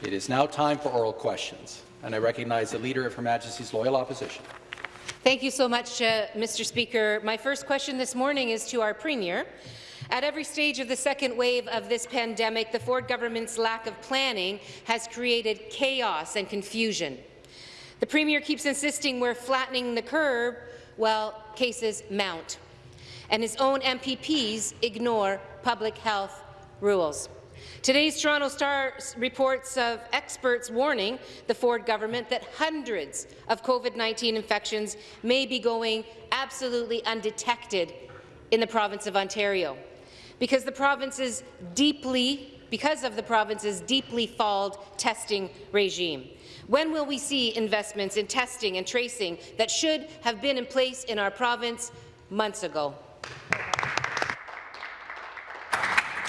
It is now time for oral questions, and I recognize the Leader of Her Majesty's Loyal Opposition. Thank you so much, uh, Mr. Speaker. My first question this morning is to our Premier. At every stage of the second wave of this pandemic, the Ford government's lack of planning has created chaos and confusion. The Premier keeps insisting we're flattening the curve while cases mount, and his own MPPs ignore public health rules. Today's Toronto Star reports of experts warning the Ford government that hundreds of COVID-19 infections may be going absolutely undetected in the province of Ontario because the province's deeply because of the province's deeply flawed testing regime. When will we see investments in testing and tracing that should have been in place in our province months ago?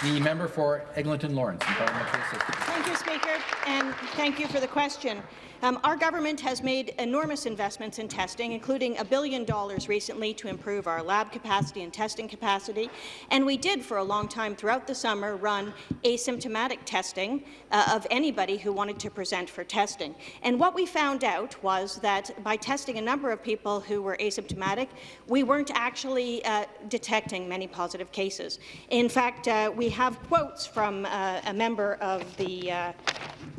The member for Eglinton Lawrence, Thank you, Speaker, and thank you for the question. Um, our government has made enormous investments in testing, including a billion dollars recently to improve our lab capacity and testing capacity. And we did, for a long time throughout the summer, run asymptomatic testing uh, of anybody who wanted to present for testing. And what we found out was that by testing a number of people who were asymptomatic, we weren't actually uh, detecting many positive cases. In fact, uh, we have quotes from uh, a member of the uh,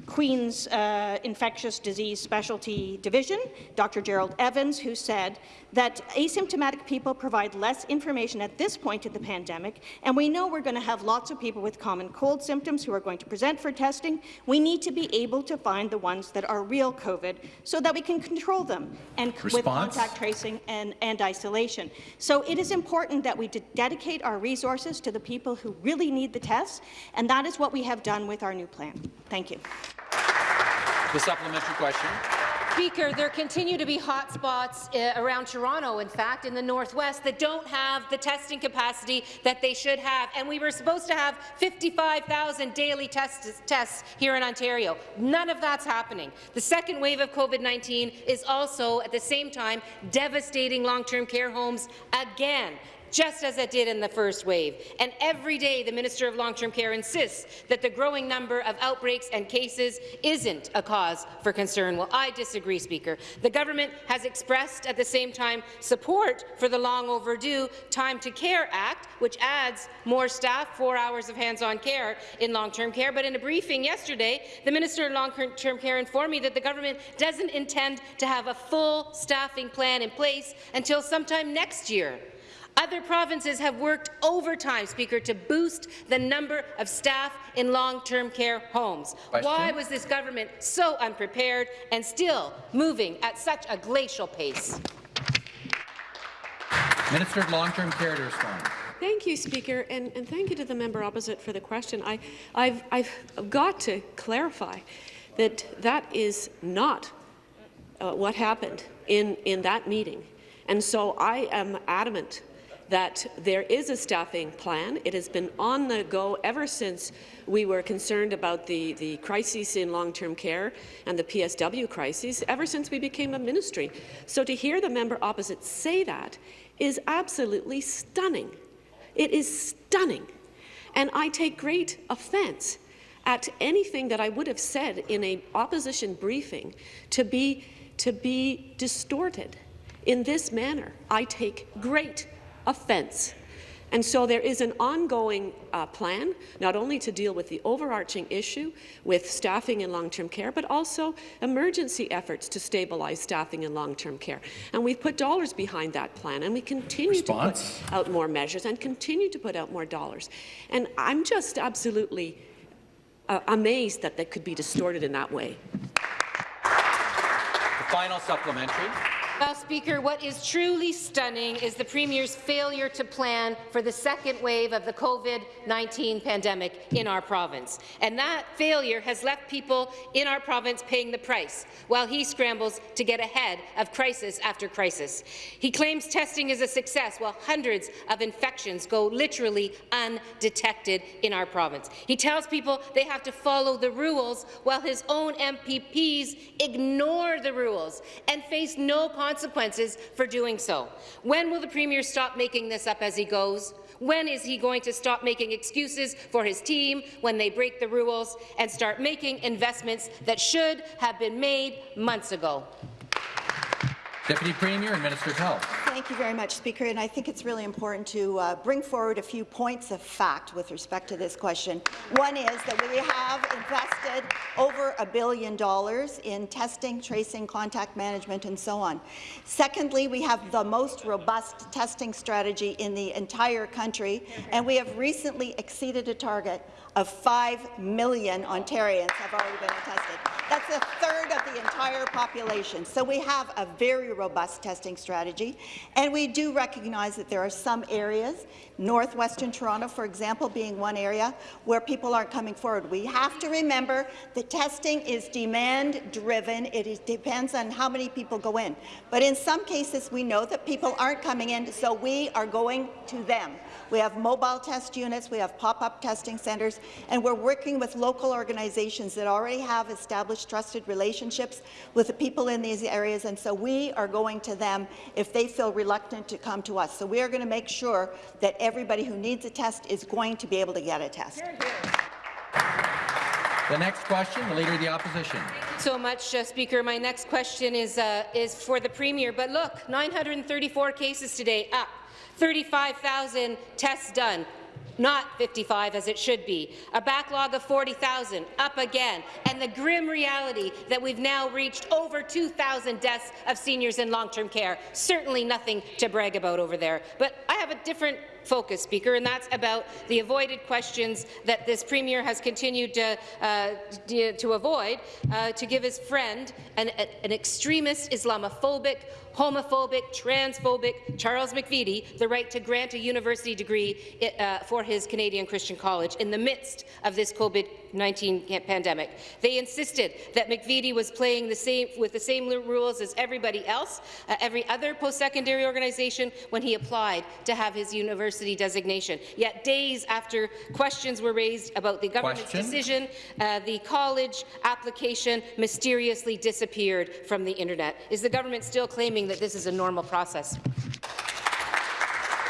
Queen's uh, Infectious Disease Specialty Division, Dr. Gerald Evans, who said that asymptomatic people provide less information at this point in the pandemic, and we know we're going to have lots of people with common cold symptoms who are going to present for testing. We need to be able to find the ones that are real COVID so that we can control them and Response? with contact tracing and, and isolation. So it is important that we dedicate our resources to the people who really need the tests, and that is what we have done with our new plan. Thank you. The supplementary question. Speaker, there continue to be hotspots uh, around Toronto, in fact, in the northwest, that don't have the testing capacity that they should have. And we were supposed to have 55,000 daily tests, tests here in Ontario. None of that's happening. The second wave of COVID-19 is also, at the same time, devastating long-term care homes again just as it did in the first wave. And every day, the Minister of Long-Term Care insists that the growing number of outbreaks and cases isn't a cause for concern. Well, I disagree, Speaker. The government has expressed at the same time support for the long overdue Time to Care Act, which adds more staff, four hours of hands-on care in long-term care. But in a briefing yesterday, the Minister of Long-Term Care informed me that the government doesn't intend to have a full staffing plan in place until sometime next year. Other provinces have worked overtime, Speaker, to boost the number of staff in long-term care homes. Question? Why was this government so unprepared and still moving at such a glacial pace? Minister of Long-Term Care to respond. Thank you, Speaker, and, and, thank you to the member opposite for the question. I, I've, I've got to clarify that that is not uh, what happened in, in that meeting. And so I am adamant that there is a staffing plan. It has been on the go ever since we were concerned about the, the crises in long-term care and the PSW crises, ever since we became a ministry. So to hear the member opposite say that is absolutely stunning. It is stunning. And I take great offence at anything that I would have said in an opposition briefing to be, to be distorted in this manner. I take great offence. And so there is an ongoing uh, plan, not only to deal with the overarching issue with staffing in long-term care, but also emergency efforts to stabilize staffing in long-term care. And we've put dollars behind that plan, and we continue Response? to put out more measures and continue to put out more dollars. And I'm just absolutely uh, amazed that that could be distorted in that way. The final supplementary. Well, Speaker, what is truly stunning is the Premier's failure to plan for the second wave of the COVID-19 pandemic in our province. And that failure has left people in our province paying the price, while he scrambles to get ahead of crisis after crisis. He claims testing is a success, while hundreds of infections go literally undetected in our province. He tells people they have to follow the rules, while his own MPPs ignore the rules and face no consequences consequences for doing so. When will the Premier stop making this up as he goes? When is he going to stop making excuses for his team when they break the rules and start making investments that should have been made months ago? Deputy Premier and Minister of Health. Thank you very much, Speaker. And I think it's really important to uh, bring forward a few points of fact with respect to this question. One is that we have invested over a billion dollars in testing, tracing, contact management, and so on. Secondly, we have the most robust testing strategy in the entire country, and we have recently exceeded a target of 5 million Ontarians have already been tested. That's a third of the entire population. So we have a very robust testing strategy, and we do recognize that there are some areas, northwestern Toronto, for example, being one area, where people aren't coming forward. We have to remember that testing is demand-driven. It is, depends on how many people go in. But in some cases, we know that people aren't coming in, so we are going to them. We have mobile test units, we have pop-up testing centres, and we're working with local organizations that already have established trusted relationships with the people in these areas, and so we are going to them if they feel reluctant to come to us. So we are going to make sure that everybody who needs a test is going to be able to get a test. The next question, the Leader of the Opposition. so much, uh, Speaker. My next question is, uh, is for the Premier. But look, 934 cases today, up. 35,000 tests done not 55 as it should be. A backlog of 40,000, up again. And the grim reality that we've now reached over 2,000 deaths of seniors in long-term care. Certainly nothing to brag about over there. But I have a different focus, Speaker, and that's about the avoided questions that this Premier has continued to, uh, to avoid uh, to give his friend, an, an extremist, Islamophobic, homophobic, transphobic Charles McVety the right to grant a university degree uh, for his Canadian Christian College in the midst of this COVID-19 pandemic. They insisted that McVety was playing the same, with the same rules as everybody else, uh, every other post-secondary organization, when he applied to have his university designation. Yet days after questions were raised about the government's Question. decision, uh, the college application mysteriously disappeared from the internet. Is the government still claiming that this is a normal process?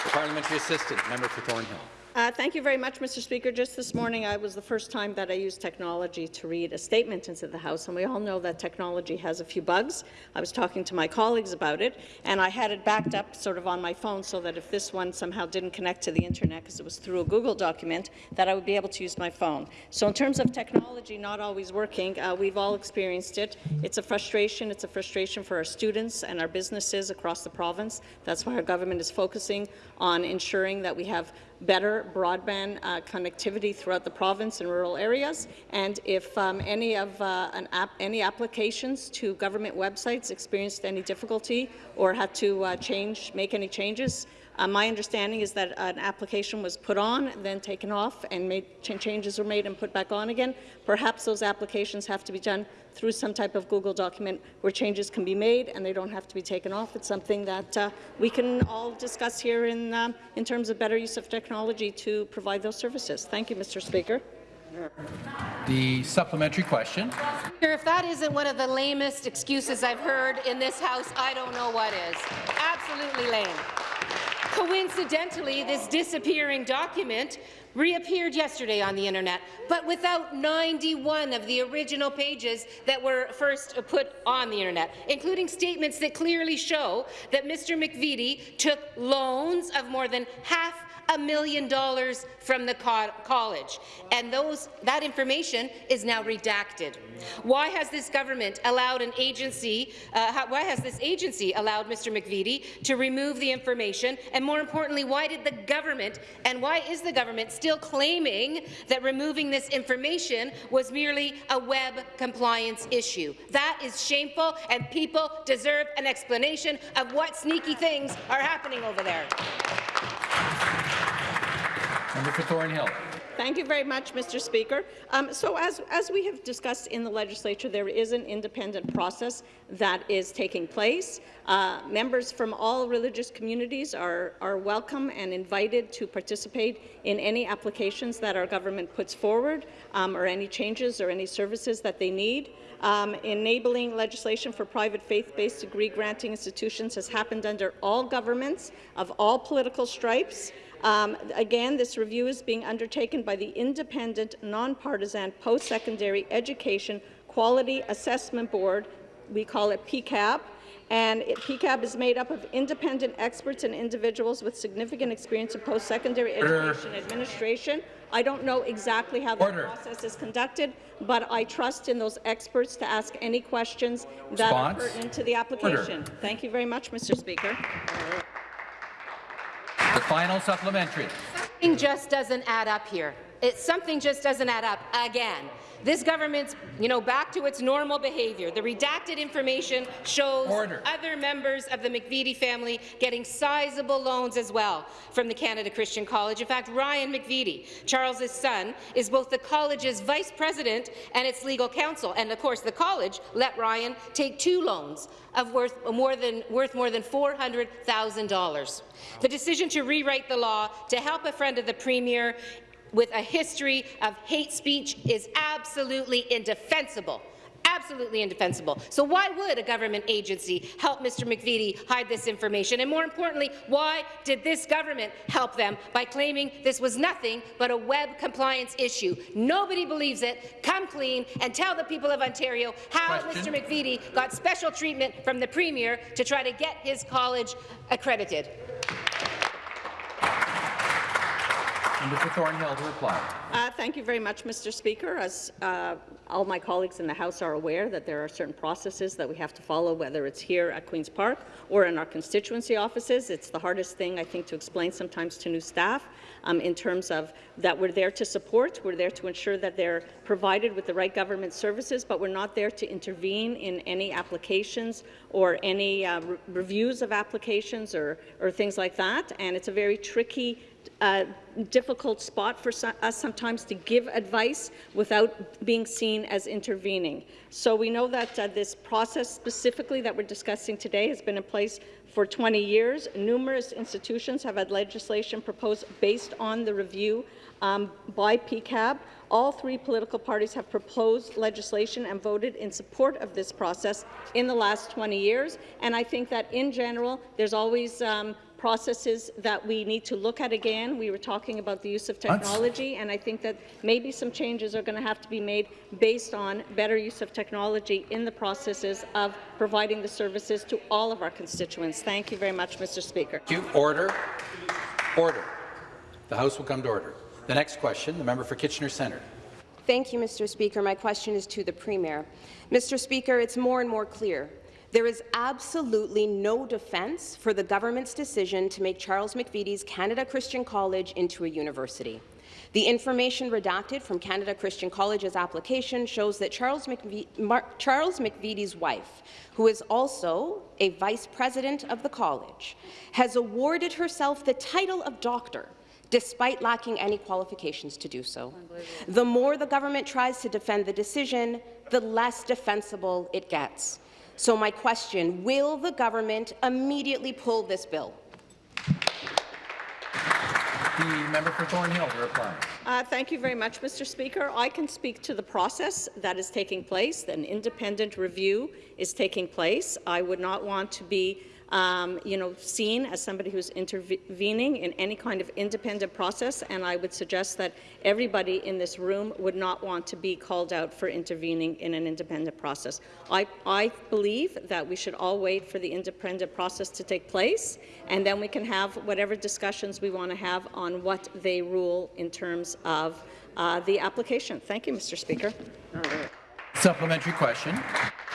The parliamentary assistant, member for Thornhill. Uh, thank you very much, Mr. Speaker. Just this morning, I was the first time that I used technology to read a statement into the House, and we all know that technology has a few bugs. I was talking to my colleagues about it, and I had it backed up sort of on my phone so that if this one somehow didn't connect to the internet because it was through a Google document, that I would be able to use my phone. So in terms of technology not always working, uh, we've all experienced it. It's a frustration. It's a frustration for our students and our businesses across the province. That's why our government is focusing on ensuring that we have better broadband uh, connectivity throughout the province and rural areas. And if um, any of uh, any applications to government websites experienced any difficulty or had to uh, change, make any changes, uh, my understanding is that an application was put on, then taken off, and made ch changes were made and put back on again. Perhaps those applications have to be done through some type of Google document where changes can be made and they don't have to be taken off. It's something that uh, we can all discuss here in, um, in terms of better use of technology to provide those services. Thank you, Mr. Speaker. The supplementary question. If that isn't one of the lamest excuses I've heard in this House, I don't know what is. Absolutely lame. Coincidentally, this disappearing document reappeared yesterday on the internet, but without 91 of the original pages that were first put on the internet, including statements that clearly show that Mr. McVety took loans of more than half a million dollars from the co college, and those, that information is now redacted. Why has this government allowed an agency, uh, why has this agency allowed Mr. McVety to remove the information, and more importantly, why did the government, and why is the government still claiming that removing this information was merely a web compliance issue? That is shameful, and people deserve an explanation of what sneaky things are happening over there. Member for Thornhill. Thank you very much, Mr. Speaker. Um, so as, as we have discussed in the legislature, there is an independent process that is taking place. Uh, members from all religious communities are, are welcome and invited to participate in any applications that our government puts forward um, or any changes or any services that they need. Um, enabling legislation for private faith-based degree-granting institutions has happened under all governments of all political stripes. Um, again, this review is being undertaken by the independent, nonpartisan post-secondary education quality assessment board. We call it PEQAB. And it, PEQAB is made up of independent experts and individuals with significant experience in post-secondary education administration. I don't know exactly how the Order. process is conducted, but I trust in those experts to ask any questions that are pertinent to the application. Thank you very much, Mr. Speaker. The final supplementary. Something just doesn't add up here. It, something just doesn't add up again. This government's, you know, back to its normal behaviour. The redacted information shows Order. other members of the McVety family getting sizable loans as well from the Canada Christian College. In fact, Ryan McVety, Charles's son, is both the college's vice president and its legal counsel. And of course, the college let Ryan take two loans of worth more than worth more than $400,000. The decision to rewrite the law to help a friend of the premier with a history of hate speech is absolutely indefensible. Absolutely indefensible. So why would a government agency help Mr. McVety hide this information? And more importantly, why did this government help them by claiming this was nothing but a web compliance issue? Nobody believes it. Come clean and tell the people of Ontario how Question. Mr. McVety got special treatment from the Premier to try to get his college accredited. For Thornhill to reply. Uh, thank you very much, Mr. Speaker. As uh, all my colleagues in the House are aware that there are certain processes that we have to follow, whether it's here at Queen's Park or in our constituency offices. It's the hardest thing, I think, to explain sometimes to new staff um, in terms of that we're there to support, we're there to ensure that they're provided with the right government services, but we're not there to intervene in any applications or any uh, re reviews of applications or, or things like that. And it's a very tricky uh, difficult spot for us sometimes to give advice without being seen as intervening. So we know that uh, this process specifically that we're discussing today has been in place for 20 years. Numerous institutions have had legislation proposed based on the review um, by PEQAB. All three political parties have proposed legislation and voted in support of this process in the last 20 years. And I think that in general, there's always um, processes that we need to look at again. We were talking about the use of technology, and I think that maybe some changes are going to have to be made based on better use of technology in the processes of providing the services to all of our constituents. Thank you very much, Mr. Speaker. Thank you. Order. Order. The House will come to order. The next question, the member for Kitchener Centre. Thank you, Mr. Speaker. My question is to the Premier. Mr. Speaker, it's more and more clear there is absolutely no defence for the government's decision to make Charles McVety's Canada Christian College into a university. The information redacted from Canada Christian College's application shows that Charles, McV Charles McVety's wife, who is also a vice president of the college, has awarded herself the title of doctor despite lacking any qualifications to do so. The more the government tries to defend the decision, the less defensible it gets. So my question, will the government immediately pull this bill? The member for Thornhill to reply. Uh, thank you very much, Mr. Speaker. I can speak to the process that is taking place. An independent review is taking place. I would not want to be um, you know, seen as somebody who's intervening in any kind of independent process, and I would suggest that everybody in this room would not want to be called out for intervening in an independent process. I, I believe that we should all wait for the independent process to take place, and then we can have whatever discussions we want to have on what they rule in terms of uh, the application. Thank you, Mr. Speaker. Supplementary question.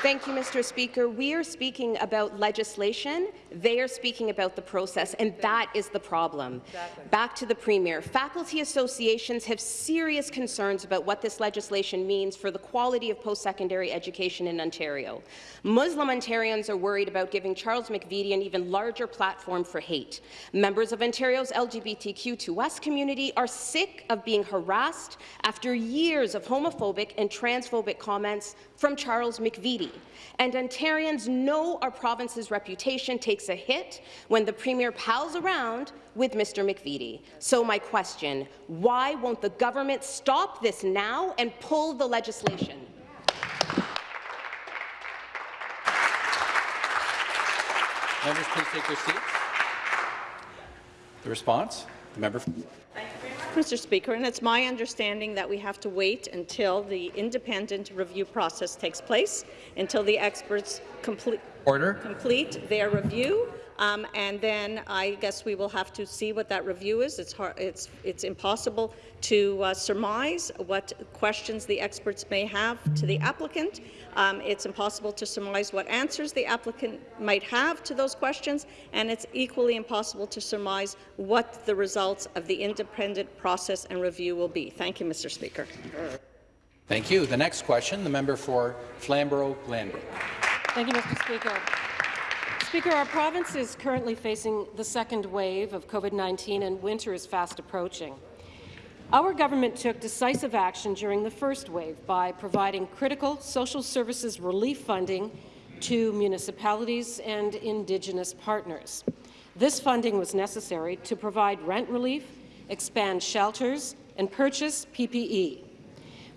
Thank you, Mr. Speaker. We are speaking about legislation. They are speaking about the process, and that is the problem. Exactly. Back to the Premier. Faculty associations have serious concerns about what this legislation means for the quality of post-secondary education in Ontario. Muslim Ontarians are worried about giving Charles McVety an even larger platform for hate. Members of Ontario's LGBTQ2S community are sick of being harassed after years of homophobic and transphobic comments from Charles McVety. And Ontarians know our province's reputation takes a hit when the Premier pals around with Mr. McVety. So my question, why won't the government stop this now and pull the legislation? Members, please take your seats. The response, the member. Mr. Speaker, and it's my understanding that we have to wait until the independent review process takes place, until the experts complete, Order. complete their review, um, and then I guess we will have to see what that review is. It's hard, it's it's impossible to uh, surmise what questions the experts may have to the applicant. Um, it's impossible to surmise what answers the applicant might have to those questions, and it's equally impossible to surmise what the results of the independent process and review will be. Thank you, Mr. Speaker. Thank you. The next question, the member for Flamborough-Glanbrook. Thank you, Mr. Speaker. Speaker, our province is currently facing the second wave of COVID-19 and winter is fast approaching. Our government took decisive action during the first wave by providing critical social services relief funding to municipalities and Indigenous partners. This funding was necessary to provide rent relief, expand shelters, and purchase PPE.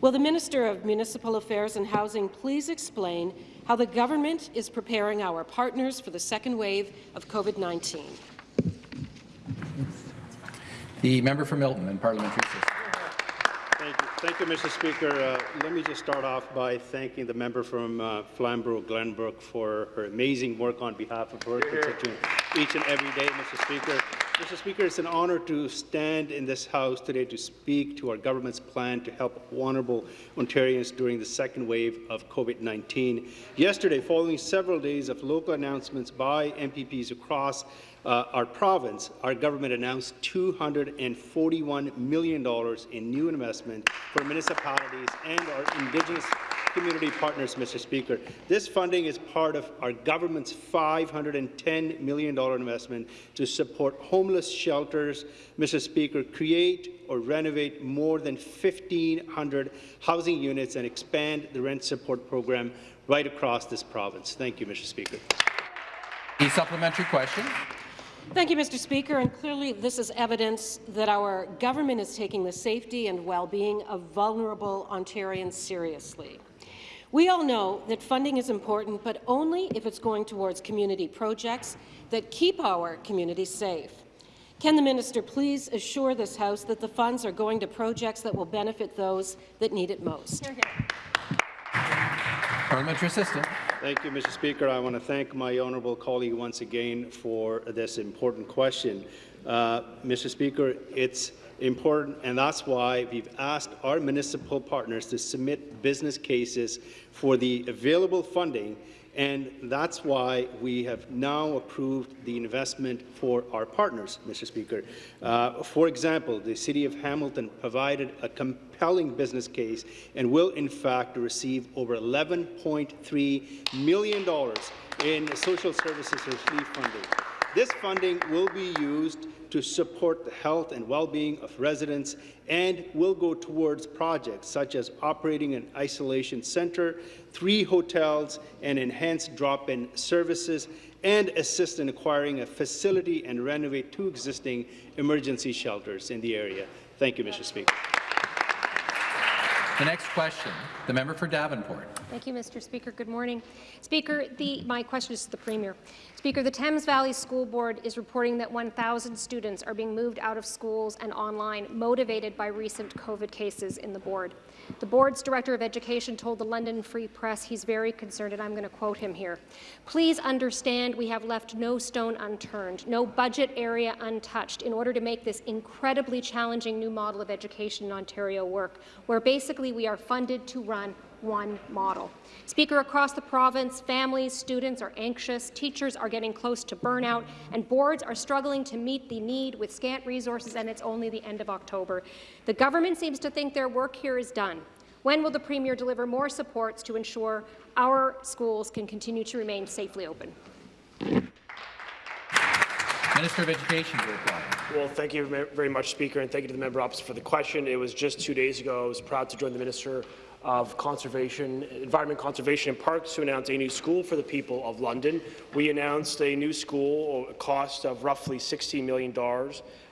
Will the Minister of Municipal Affairs and Housing please explain how the government is preparing our partners for the second wave of COVID-19? The member for Milton and Parliamentary. Thank you, Thank you Mr. Speaker. Uh, let me just start off by thanking the member from uh, Flamborough-Glanbrook for her amazing work on behalf of her constituents each and every day, Mr. Speaker. Mr. Speaker, it's an honour to stand in this House today to speak to our government's plan to help vulnerable Ontarians during the second wave of COVID-19. Yesterday, following several days of local announcements by MPPs across uh, our province, our government announced $241 million in new investment for municipalities and our Indigenous community partners, Mr. Speaker. This funding is part of our government's $510 million investment to support homeless shelters, Mr. Speaker, create or renovate more than 1,500 housing units and expand the rent support program right across this province. Thank you, Mr. Speaker. The supplementary question. Thank you, Mr. Speaker. And clearly, this is evidence that our government is taking the safety and well-being of vulnerable Ontarians seriously. We all know that funding is important, but only if it's going towards community projects that keep our communities safe. Can the minister please assure this House that the funds are going to projects that will benefit those that need it most? Hear, hear. Parliamentary Assistant. Thank you, Mr. Speaker. I want to thank my honourable colleague once again for this important question. Uh, Mr. Speaker, it's important, and that's why we've asked our municipal partners to submit business cases for the available funding and that's why we have now approved the investment for our partners, Mr. Speaker. Uh, for example, the City of Hamilton provided a compelling business case and will, in fact, receive over $11.3 million in social services relief funding. This funding will be used to support the health and well-being of residents and will go towards projects such as operating an isolation centre, three hotels, and enhanced drop-in services, and assist in acquiring a facility and renovate two existing emergency shelters in the area. Thank you, Mr. Speaker. The next question, the member for Davenport. Thank you, Mr. Speaker. Good morning. Speaker, the, my question is to the Premier. Speaker, the Thames Valley School Board is reporting that 1,000 students are being moved out of schools and online, motivated by recent COVID cases in the board. The board's Director of Education told the London Free Press he's very concerned, and I'm going to quote him here. Please understand we have left no stone unturned, no budget area untouched in order to make this incredibly challenging new model of education in Ontario work, where basically we are funded to run one model. Speaker, across the province, families, students are anxious, teachers are getting close to burnout, and boards are struggling to meet the need with scant resources, and it's only the end of October. The government seems to think their work here is done. When will the Premier deliver more supports to ensure our schools can continue to remain safely open? Minister of Education to reply. Well, thank you very much, Speaker, and thank you to the member opposite for the question. It was just two days ago. I was proud to join the Minister of Conservation, Environment Conservation and Parks to announce a new school for the people of London. We announced a new school, a cost of roughly $16 million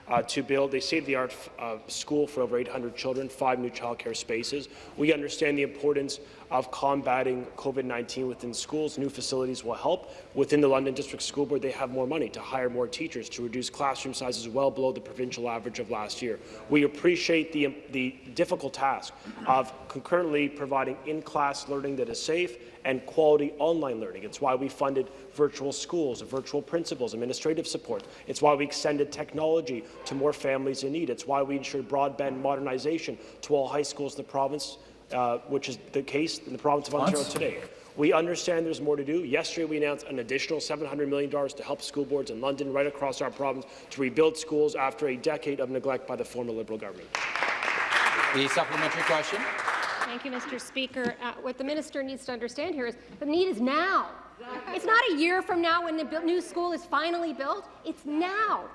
uh, to build a state-of-the-art uh, school for over 800 children, five new childcare spaces. We understand the importance of combating COVID-19 within schools. New facilities will help. Within the London District School Board, they have more money to hire more teachers, to reduce classroom sizes well below the provincial average of last year. We appreciate the, the difficult task of concurrently providing in-class learning that is safe and quality online learning. It's why we funded virtual schools, virtual principals, administrative support. It's why we extended technology to more families in need. It's why we ensured broadband modernization to all high schools in the province, uh, which is the case in the province of Ontario today. We understand there's more to do. Yesterday, we announced an additional $700 million to help school boards in London, right across our province, to rebuild schools after a decade of neglect by the former Liberal government. The supplementary question. Thank you, Mr. Speaker. Uh, what the minister needs to understand here is the need is now. It's not a year from now when the new school is finally built. It's now.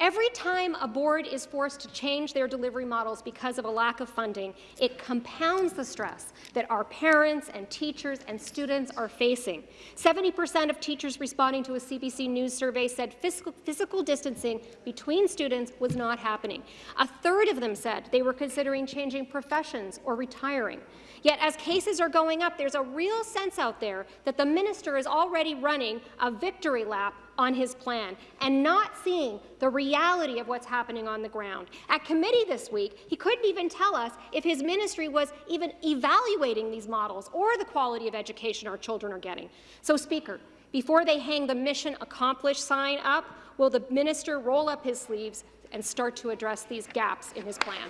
Every time a board is forced to change their delivery models because of a lack of funding, it compounds the stress that our parents and teachers and students are facing. 70% of teachers responding to a CBC News survey said physical, physical distancing between students was not happening. A third of them said they were considering changing professions or retiring. Yet as cases are going up, there's a real sense out there that the minister is already running a victory lap on his plan and not seeing the reality of what's happening on the ground. At committee this week, he couldn't even tell us if his ministry was even evaluating these models or the quality of education our children are getting. So, Speaker, before they hang the mission accomplished sign up, will the minister roll up his sleeves and start to address these gaps in his plan?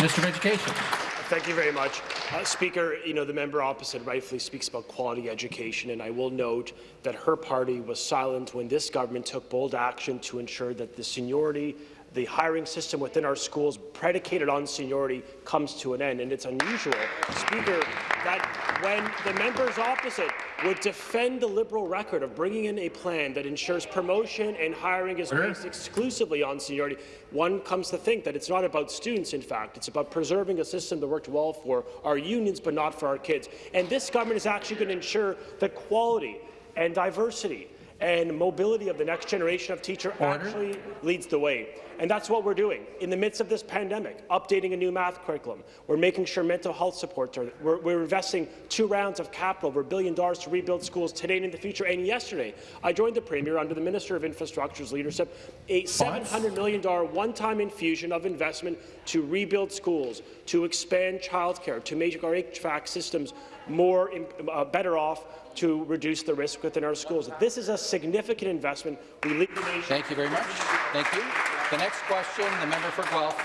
Minister of Education. Thank you very much. Uh, Speaker, you know, the member opposite rightfully speaks about quality education, and I will note that her party was silent when this government took bold action to ensure that the seniority the hiring system within our schools predicated on seniority comes to an end. And it's unusual, Speaker, that when the members opposite would defend the Liberal record of bringing in a plan that ensures promotion and hiring is based exclusively on seniority, one comes to think that it's not about students, in fact. It's about preserving a system that worked well for our unions but not for our kids. And this government is actually going to ensure that quality and diversity and mobility of the next generation of teacher Order. actually leads the way. And that's what we're doing. In the midst of this pandemic, updating a new math curriculum, we're making sure mental health supports are, we're, we're investing two rounds of capital, over a billion dollars to rebuild schools today and in the future. And yesterday, I joined the Premier under the Minister of Infrastructure's leadership, a $700 million one-time infusion of investment to rebuild schools, to expand childcare, to make our HVAC systems more uh, better off to reduce the risk within our schools. This is a significant investment. We lead the nation. Thank you very much. Thank you. The next question, the member for Guelph.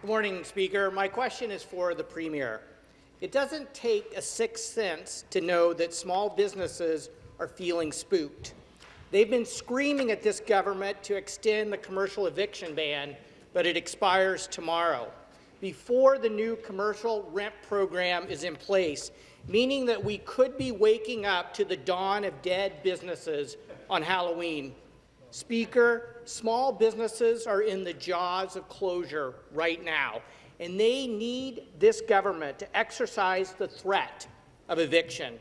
Good morning, Speaker. My question is for the Premier. It doesn't take a sixth sense to know that small businesses are feeling spooked. They've been screaming at this government to extend the commercial eviction ban, but it expires tomorrow. Before the new commercial rent program is in place, meaning that we could be waking up to the dawn of dead businesses on Halloween. Speaker, small businesses are in the jaws of closure right now, and they need this government to exercise the threat of eviction.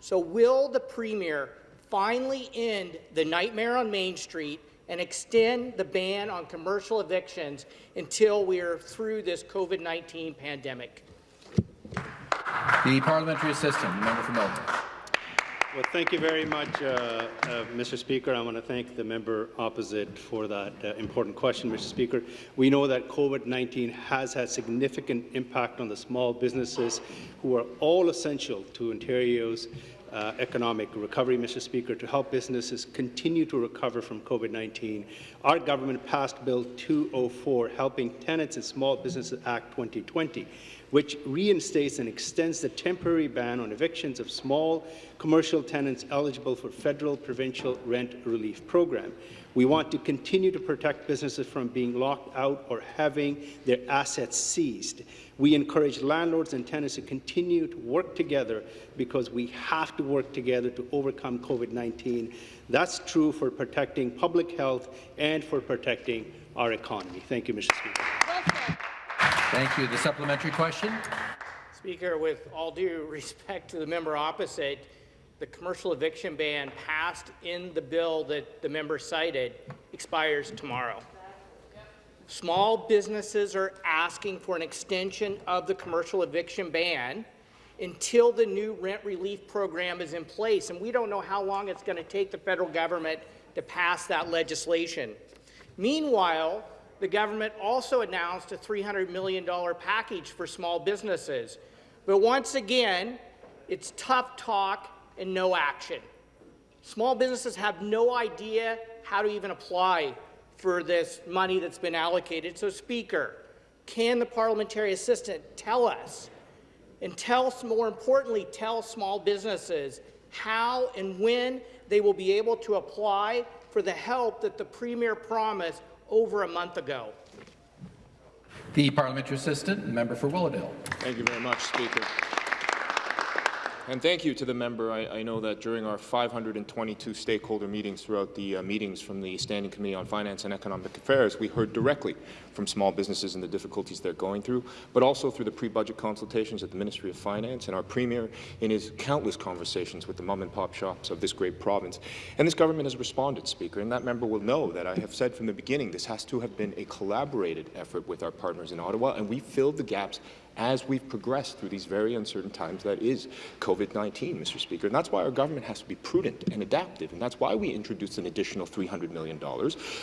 So will the Premier finally end the nightmare on Main Street and extend the ban on commercial evictions until we are through this COVID-19 pandemic? The parliamentary assistant, member for Milton. Well, thank you very much, uh, uh, Mr. Speaker. I want to thank the member opposite for that uh, important question, Mr. Speaker. We know that COVID-19 has had significant impact on the small businesses who are all essential to Ontario's uh, economic recovery, Mr. Speaker, to help businesses continue to recover from COVID-19. Our government passed Bill 204, Helping Tenants and Small Businesses Act 2020, which reinstates and extends the temporary ban on evictions of small commercial tenants eligible for federal provincial rent relief program. We want to continue to protect businesses from being locked out or having their assets seized. We encourage landlords and tenants to continue to work together because we have to work together to overcome COVID-19. That's true for protecting public health and for protecting our economy. Thank you, Mr. Speaker. Thank you. The supplementary question. Speaker, with all due respect to the member opposite, the commercial eviction ban passed in the bill that the member cited expires tomorrow. Small businesses are asking for an extension of the commercial eviction ban until the new rent relief program is in place, and we don't know how long it's going to take the federal government to pass that legislation. Meanwhile, the government also announced a $300 million package for small businesses. But once again, it's tough talk and no action. Small businesses have no idea how to even apply for this money that's been allocated. So, Speaker, can the parliamentary assistant tell us, and tell, more importantly, tell small businesses how and when they will be able to apply for the help that the Premier promised over a month ago? The parliamentary assistant, member for Willowdale. Thank you very much, Speaker. And thank you to the member. I, I, know that during our 522 stakeholder meetings throughout the uh, meetings from the Standing Committee on Finance and Economic Affairs, we heard directly from small businesses and the difficulties they're going through, but also through the pre-budget consultations at the Ministry of Finance and our Premier in his countless conversations with the mom-and-pop shops of this great province. And this government has responded, Speaker, and that member will know that I have said from the beginning this has to have been a collaborated effort with our partners in Ottawa, and we filled the gaps as we've progressed through these very uncertain times that is COVID-19, Mr. Speaker. And that's why our government has to be prudent and adaptive, and that's why we introduced an additional $300 million,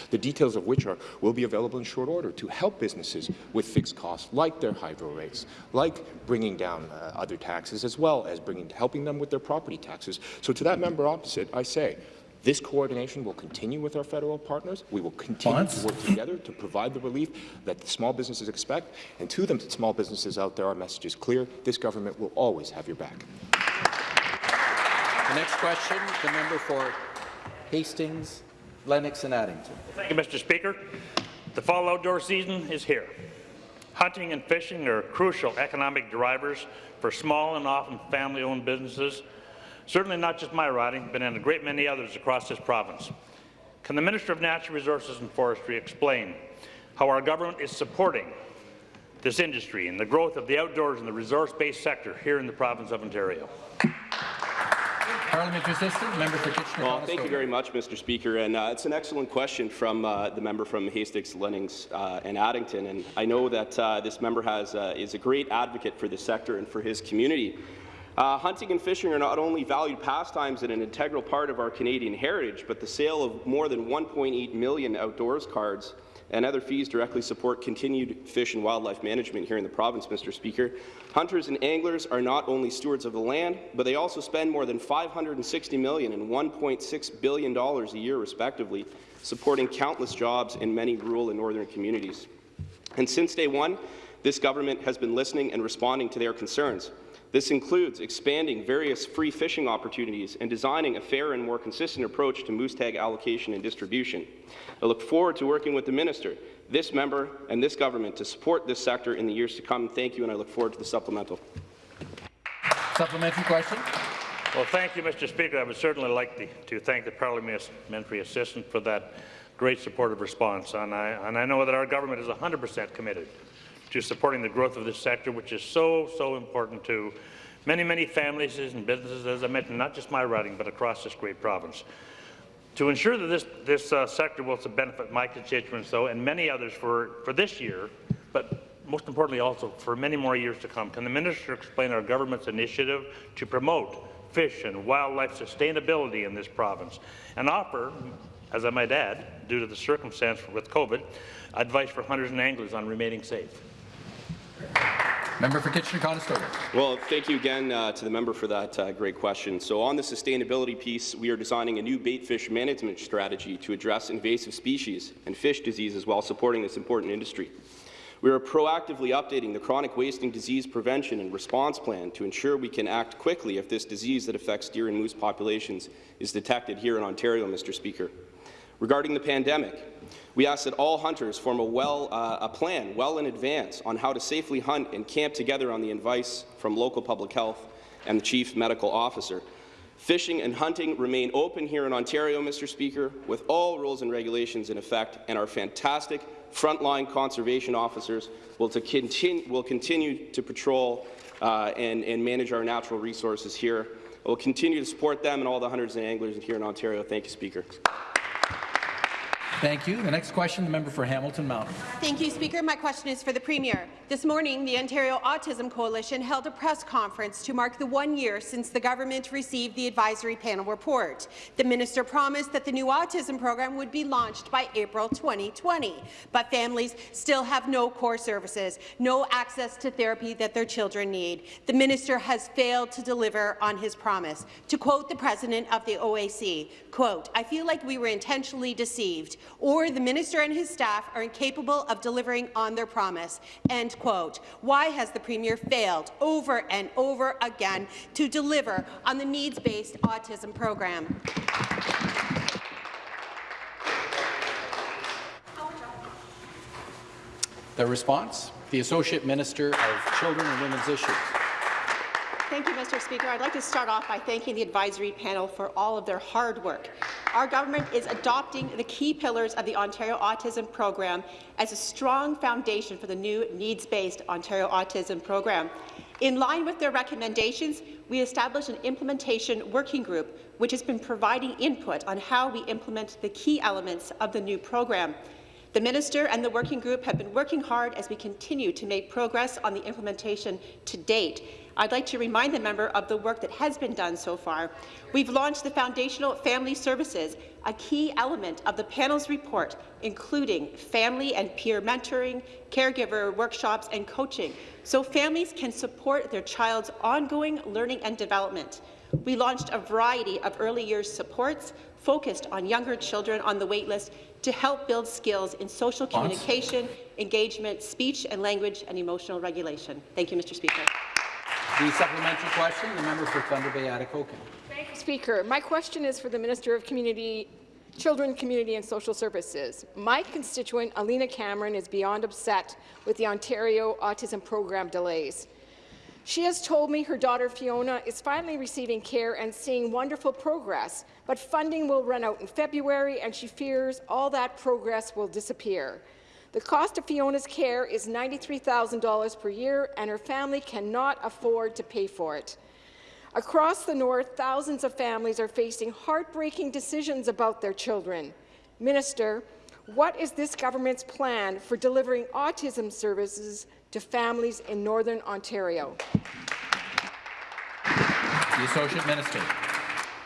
the details of which are, will be available in short order to help businesses with fixed costs, like their hydro rates, like bringing down uh, other taxes, as well as bringing, helping them with their property taxes. So to that member opposite, I say, this coordination will continue with our federal partners. We will continue to work together to provide the relief that the small businesses expect. And to the small businesses out there, our message is clear. This government will always have your back. The next question, the member for Hastings, Lennox and Addington. Thank you, Mr. Speaker. The fall outdoor season is here. Hunting and fishing are crucial economic drivers for small and often family-owned businesses certainly not just my riding, but in a great many others across this province. Can the Minister of Natural Resources and Forestry explain how our government is supporting this industry and the growth of the outdoors and the resource-based sector here in the province of Ontario? Parliamentary Assistant, member for Kitchener. Well, thank you very much, Mr. Speaker. And uh, it's an excellent question from uh, the member from Hastings, Lennox, uh, and Addington. And I know that uh, this member has uh, is a great advocate for the sector and for his community. Uh, hunting and fishing are not only valued pastimes and an integral part of our Canadian heritage, but the sale of more than 1.8 million outdoors cards and other fees directly support continued fish and wildlife management here in the province, Mr. Speaker. Hunters and anglers are not only stewards of the land, but they also spend more than $560 million and $1.6 billion a year, respectively, supporting countless jobs in many rural and northern communities. And since day one, this government has been listening and responding to their concerns. This includes expanding various free fishing opportunities and designing a fair and more consistent approach to moose tag allocation and distribution. I look forward to working with the minister, this member, and this government to support this sector in the years to come. Thank you, and I look forward to the supplemental. Supplementary question. Well, thank you, Mr. Speaker. I would certainly like to, to thank the parliamentary assistant for that great supportive response, and I, and I know that our government is 100 percent committed to supporting the growth of this sector, which is so, so important to many, many families and businesses, as I mentioned, not just my riding, but across this great province. To ensure that this, this uh, sector will benefit my constituents, though, and many others for, for this year, but most importantly also for many more years to come, can the minister explain our government's initiative to promote fish and wildlife sustainability in this province and offer, as I might add, due to the circumstance with COVID, advice for hunters and anglers on remaining safe? Member for Kitchener-Conestoga. Well, thank you again uh, to the member for that uh, great question. So on the sustainability piece, we are designing a new bait fish management strategy to address invasive species and fish diseases while supporting this important industry. We are proactively updating the chronic wasting disease prevention and response plan to ensure we can act quickly if this disease that affects deer and moose populations is detected here in Ontario, Mr. Speaker. Regarding the pandemic, we ask that all hunters form a, well, uh, a plan well in advance on how to safely hunt and camp together on the advice from local public health and the Chief Medical Officer. Fishing and hunting remain open here in Ontario, Mr. Speaker, with all rules and regulations in effect, and our fantastic frontline conservation officers will, to continue, will continue to patrol uh, and, and manage our natural resources here. We'll continue to support them and all the hunters and anglers here in Ontario. Thank you, Speaker. Thank you. The next question, the member for Hamilton Mountain. Thank you, Speaker. My question is for the Premier. This morning, the Ontario Autism Coalition held a press conference to mark the one year since the government received the advisory panel report. The minister promised that the new autism program would be launched by April 2020, but families still have no core services, no access to therapy that their children need. The minister has failed to deliver on his promise. To quote the president of the OAC, quote, I feel like we were intentionally deceived or the minister and his staff are incapable of delivering on their promise. End quote. Why has the Premier failed over and over again to deliver on the needs-based autism program? The response? The Associate Minister of Children and Women's Issues. Thank you, Mr. Speaker. I'd like to start off by thanking the advisory panel for all of their hard work. Our government is adopting the key pillars of the Ontario Autism Program as a strong foundation for the new needs-based Ontario Autism Program. In line with their recommendations, we established an implementation working group which has been providing input on how we implement the key elements of the new program. The minister and the working group have been working hard as we continue to make progress on the implementation to date. I'd like to remind the member of the work that has been done so far. We've launched the Foundational Family Services, a key element of the panel's report, including family and peer mentoring, caregiver workshops and coaching, so families can support their child's ongoing learning and development. We launched a variety of early years supports focused on younger children on the waitlist to help build skills in social communication, engagement, speech and language, and emotional regulation. Thank you, Mr. Speaker. The supplementary question, the member for Thunder Bay Atikokan. Thank you, Speaker. My question is for the Minister of Community, Children, Community and Social Services. My constituent, Alina Cameron, is beyond upset with the Ontario Autism Program delays. She has told me her daughter Fiona is finally receiving care and seeing wonderful progress, but funding will run out in February and she fears all that progress will disappear. The cost of Fiona's care is $93,000 per year and her family cannot afford to pay for it. Across the north, thousands of families are facing heartbreaking decisions about their children. Minister, what is this government's plan for delivering autism services to families in Northern Ontario. The Associate Minister.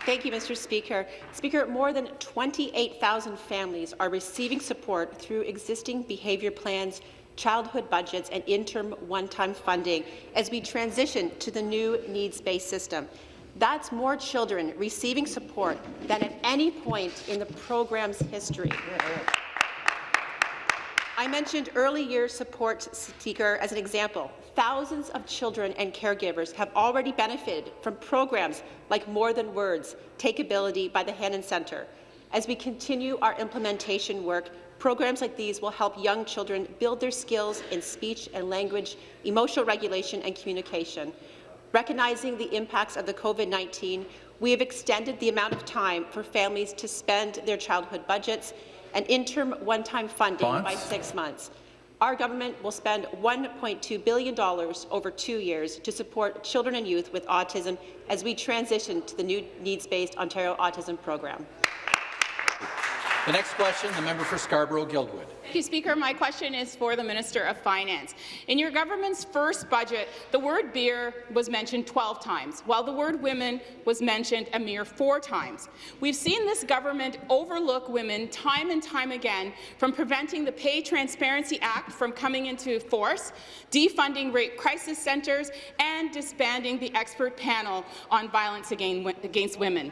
Thank you, Mr. Speaker. Speaker, more than 28,000 families are receiving support through existing behaviour plans, childhood budgets and interim one-time funding as we transition to the new needs-based system. That's more children receiving support than at any point in the program's history. I mentioned early years support seeker as an example. Thousands of children and caregivers have already benefited from programs like More Than Words, TalkAbility by the Hanen Centre. As we continue our implementation work, programs like these will help young children build their skills in speech and language, emotional regulation and communication. Recognizing the impacts of the COVID-19, we have extended the amount of time for families to spend their childhood budgets and interim one-time funding Bonds? by six months. Our government will spend $1.2 billion over two years to support children and youth with autism as we transition to the new needs-based Ontario Autism Program. The next question, the member for Scarborough-Guildwood. Thank you, Speaker. My question is for the Minister of Finance. In your government's first budget, the word beer was mentioned 12 times, while the word women was mentioned a mere four times. We've seen this government overlook women time and time again from preventing the Pay Transparency Act from coming into force, defunding rape crisis centres, and disbanding the expert panel on violence against women.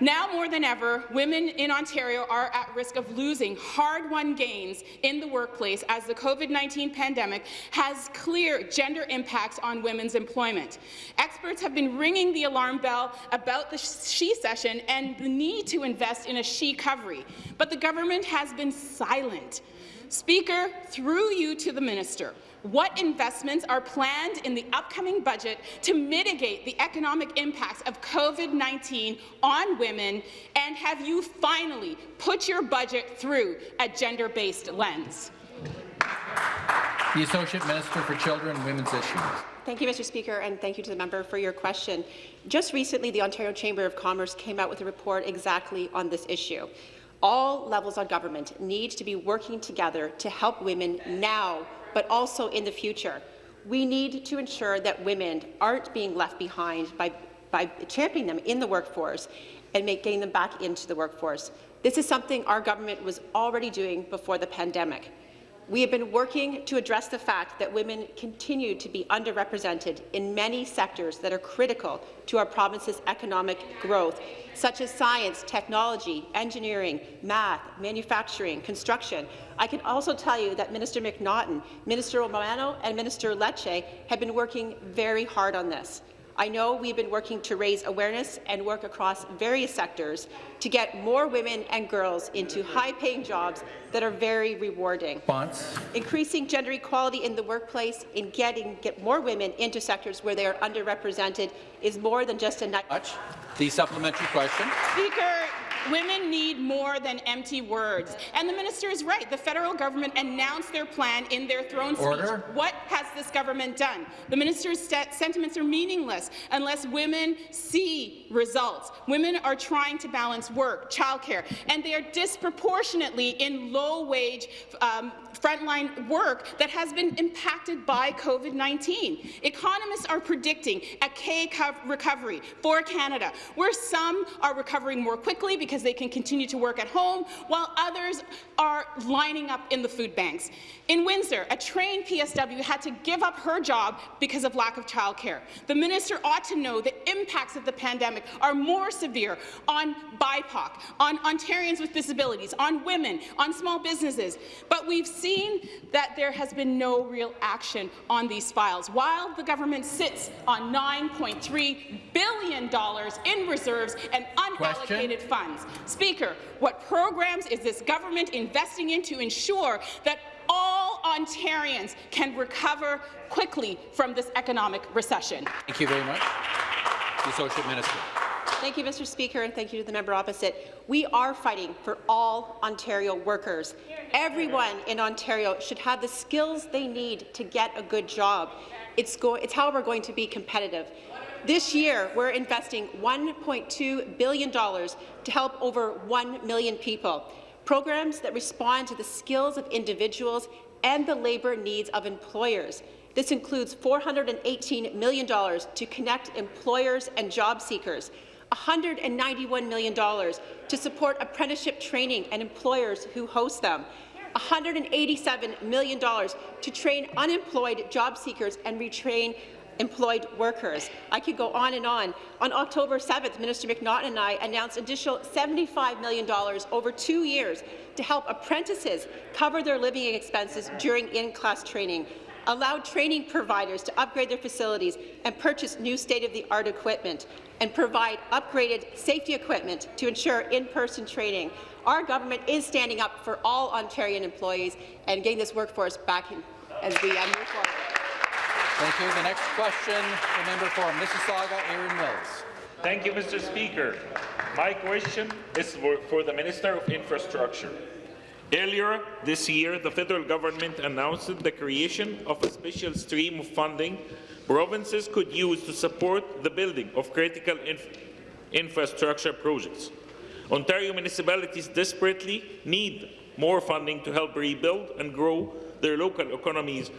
Now more than ever, women in Ontario are at risk of losing hard-won gains in the workplace as the COVID-19 pandemic has clear gender impacts on women's employment. Experts have been ringing the alarm bell about the she session and the need to invest in a she recovery, but the government has been silent. Speaker, through you to the minister, what investments are planned in the upcoming budget to mitigate the economic impacts of COVID-19 on women, and have you finally put your budget through a gender-based lens? The Associate Minister for Children and Women's Issues. Thank you, Mr. Speaker, and thank you to the member for your question. Just recently, the Ontario Chamber of Commerce came out with a report exactly on this issue. All levels of government need to be working together to help women now but also in the future. We need to ensure that women aren't being left behind by, by championing them in the workforce and make, getting them back into the workforce. This is something our government was already doing before the pandemic. We have been working to address the fact that women continue to be underrepresented in many sectors that are critical to our province's economic growth, such as science, technology, engineering, math, manufacturing, construction. I can also tell you that Minister McNaughton, Minister Romano and Minister Lecce have been working very hard on this. I know we've been working to raise awareness and work across various sectors to get more women and girls into high-paying jobs that are very rewarding. Response. Increasing gender equality in the workplace and getting get more women into sectors where they are underrepresented is more than just a Much. The supplementary question. Speaker, Women need more than empty words. And the minister is right. The federal government announced their plan in their throne Order. speech. What has this government done? The minister's sentiments are meaningless unless women see results. Women are trying to balance work, childcare, and they are disproportionately in low-wage um, frontline work that has been impacted by COVID-19. Economists are predicting a K recovery for Canada, where some are recovering more quickly because they can continue to work at home, while others are lining up in the food banks. In Windsor, a trained PSW had to give up her job because of lack of childcare. The minister ought to know the impacts of the pandemic are more severe on BIPOC, on Ontarians with disabilities, on women, on small businesses. But we've seen that there has been no real action on these files, while the government sits on $9.3 billion in reserves and unallocated Question? funds. Speaker, what programs is this government investing in to ensure that all Ontarians can recover quickly from this economic recession. Thank you very much. The Associate Minister. Thank you, Mr. Speaker, and thank you to the member opposite. We are fighting for all Ontario workers. Everyone in Ontario should have the skills they need to get a good job. It's, it's how we're going to be competitive. This year, we're investing $1.2 billion to help over 1 million people programs that respond to the skills of individuals and the labour needs of employers. This includes $418 million to connect employers and job seekers, $191 million to support apprenticeship training and employers who host them, $187 million to train unemployed job seekers and retrain employed workers. I could go on and on. On October 7th, Minister McNaughton and I announced additional $75 million over two years to help apprentices cover their living expenses during in-class training, allow training providers to upgrade their facilities and purchase new state-of-the-art equipment, and provide upgraded safety equipment to ensure in-person training. Our government is standing up for all Ontarian employees and getting this workforce back in as we uh, move forward. Thank you. The next question, the member for Mississauga, Erin Mills. Thank you, Mr. Speaker. My question is for, for the Minister of Infrastructure. Earlier this year, the federal government announced the creation of a special stream of funding provinces could use to support the building of critical inf infrastructure projects. Ontario municipalities desperately need more funding to help rebuild and grow their local economies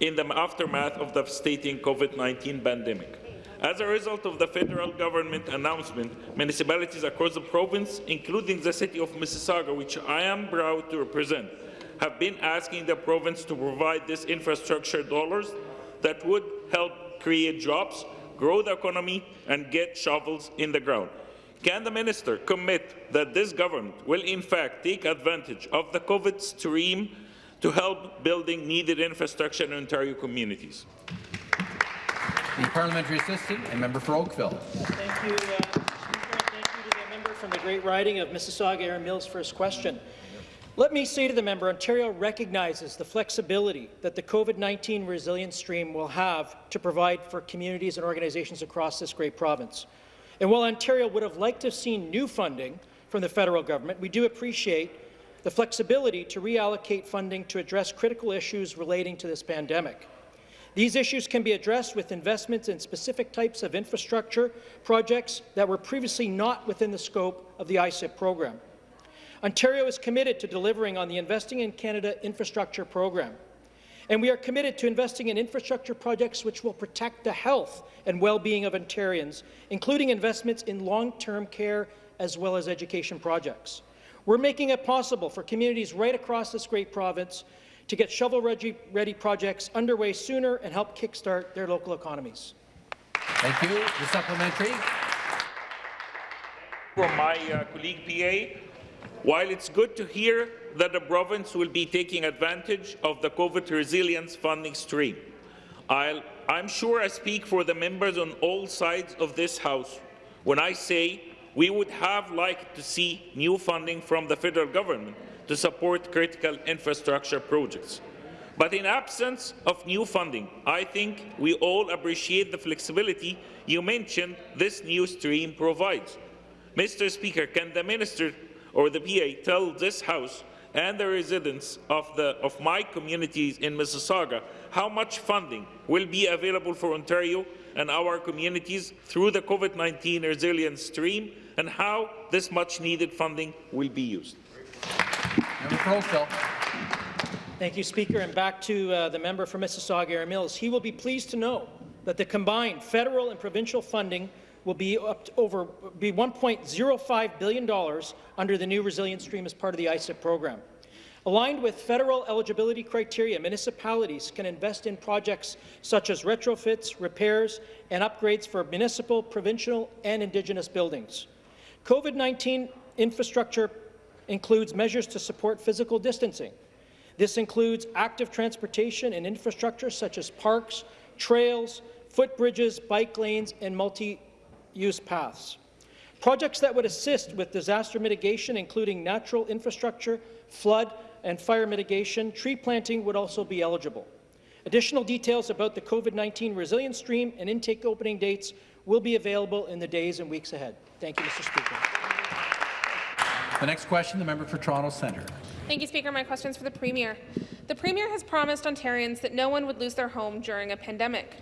in the aftermath of the devastating COVID-19 pandemic. As a result of the federal government announcement, municipalities across the province, including the city of Mississauga, which I am proud to represent, have been asking the province to provide these infrastructure dollars that would help create jobs, grow the economy, and get shovels in the ground. Can the minister commit that this government will in fact take advantage of the COVID stream to help building needed infrastructure in Ontario communities? The parliamentary assistant and member for Oakville. Thank you, uh, Speaker, and thank you to the member from the Great Riding of Mississauga, Erin Mills, for his question. Let me say to the member, Ontario recognizes the flexibility that the COVID-19 resilience stream will have to provide for communities and organizations across this great province. And while Ontario would have liked to have seen new funding from the federal government, we do appreciate the flexibility to reallocate funding to address critical issues relating to this pandemic. These issues can be addressed with investments in specific types of infrastructure projects that were previously not within the scope of the ICIP program. Ontario is committed to delivering on the Investing in Canada infrastructure program. And we are committed to investing in infrastructure projects which will protect the health and well-being of Ontarians, including investments in long-term care as well as education projects. We're making it possible for communities right across this great province to get shovel-ready projects underway sooner and help kickstart their local economies. Thank you. The supplementary. From my uh, colleague PA, while it's good to hear that the province will be taking advantage of the COVID resilience funding stream, i am sure I speak for the members on all sides of this House when I say we would have liked to see new funding from the federal government to support critical infrastructure projects. But in absence of new funding, I think we all appreciate the flexibility you mentioned this new stream provides. Mr. Speaker, can the minister or the PA tell this House and the residents of, the, of my communities in Mississauga how much funding will be available for Ontario and our communities through the COVID-19 resilience stream and how this much-needed funding will be used. Thank you, Speaker. And back to uh, the member for Mississauga, Erin Mills. He will be pleased to know that the combined federal and provincial funding will be up over be 1.05 billion dollars under the new resilience stream as part of the ICIP program. Aligned with federal eligibility criteria, municipalities can invest in projects such as retrofits, repairs, and upgrades for municipal, provincial, and Indigenous buildings. COVID-19 infrastructure includes measures to support physical distancing. This includes active transportation and infrastructure such as parks, trails, footbridges, bike lanes, and multi use paths. Projects that would assist with disaster mitigation, including natural infrastructure, flood and fire mitigation, tree planting would also be eligible. Additional details about the COVID-19 resilience stream and intake opening dates will be available in the days and weeks ahead. Thank you, Mr. Speaker. The next question, the member for Toronto Centre. Thank you, Speaker. My question is for the Premier. The Premier has promised Ontarians that no one would lose their home during a pandemic.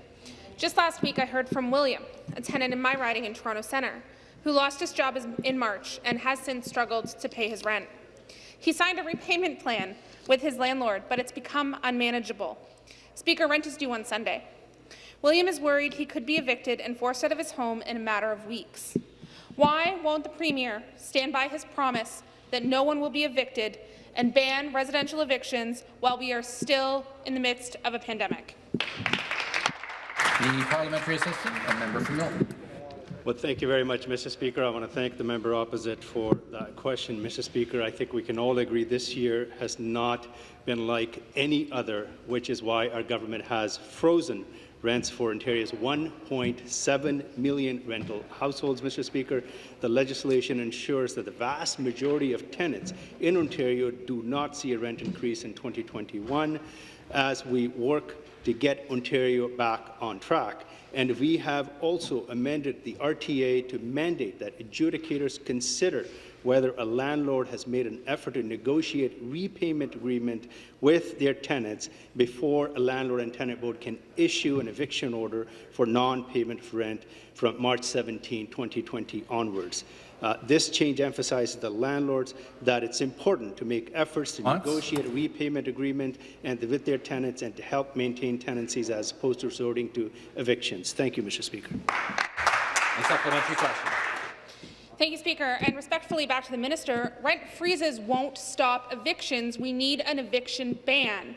Just last week, I heard from William, a tenant in my riding in Toronto Centre, who lost his job in March and has since struggled to pay his rent. He signed a repayment plan with his landlord, but it's become unmanageable. Speaker, rent is due on Sunday. William is worried he could be evicted and forced out of his home in a matter of weeks. Why won't the Premier stand by his promise that no one will be evicted and ban residential evictions while we are still in the midst of a pandemic? The parliamentary assistant and member from Milton. Well, thank you very much, Mr. Speaker. I want to thank the member opposite for that question. Mr. Speaker, I think we can all agree this year has not been like any other, which is why our government has frozen rents for Ontario's 1.7 million rental households, Mr. Speaker. The legislation ensures that the vast majority of tenants in Ontario do not see a rent increase in 2021 as we work to get Ontario back on track. And we have also amended the RTA to mandate that adjudicators consider whether a landlord has made an effort to negotiate repayment agreement with their tenants before a landlord and tenant board can issue an eviction order for non-payment of rent from March 17, 2020 onwards. Uh, this change emphasizes the landlords that it's important to make efforts to Months? negotiate a repayment agreement and with their tenants and to help maintain tenancies as opposed to resorting to evictions. Thank you, Mr. Speaker. A supplementary question. Thank you, Speaker. And respectfully back to the minister, rent freezes won't stop evictions. We need an eviction ban.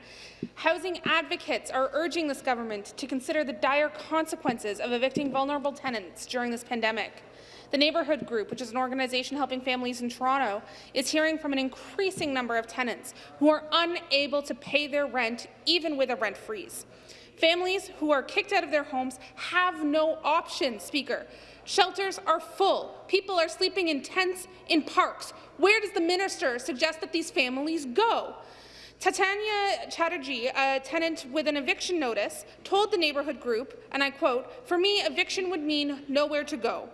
Housing advocates are urging this government to consider the dire consequences of evicting vulnerable tenants during this pandemic. The Neighbourhood Group, which is an organization helping families in Toronto, is hearing from an increasing number of tenants who are unable to pay their rent, even with a rent freeze. Families who are kicked out of their homes have no option, Speaker. Shelters are full. People are sleeping in tents in parks. Where does the minister suggest that these families go? Tatanya Chatterjee, a tenant with an eviction notice, told the neighbourhood group, and I quote, For me, eviction would mean nowhere to go.